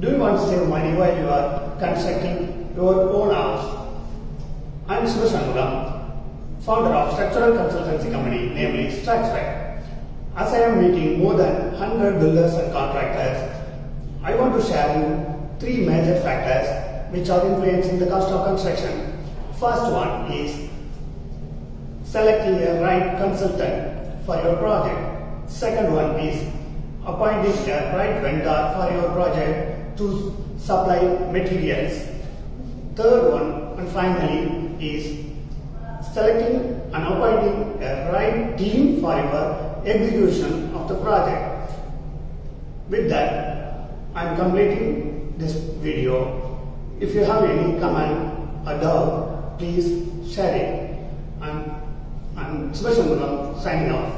Do you want to save money while you are constructing your own house? I am Sivashanmuram, founder of structural consultancy company namely Structspec. As I am meeting more than 100 builders and contractors, I want to share you three major factors which are influencing the cost of construction. First one is selecting a right consultant for your project. Second one is appointing a right vendor for your project to supply materials. Third one and finally is selecting and appointing a right team for your execution of the project. With that, I am completing this video. If you have any comment or doubt, please share it. And I'm Subhashanmuram signing off.